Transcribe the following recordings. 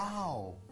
Wow.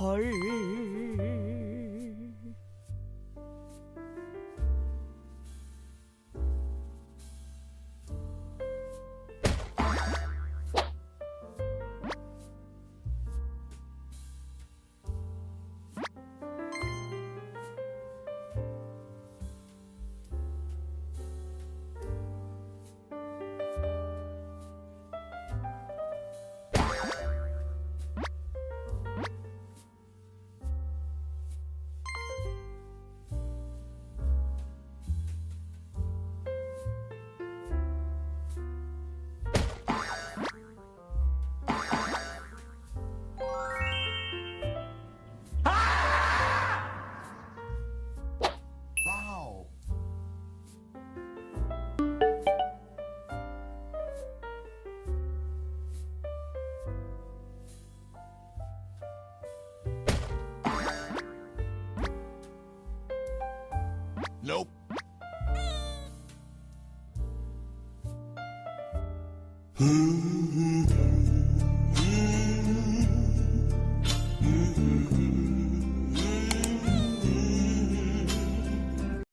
헐 Nope.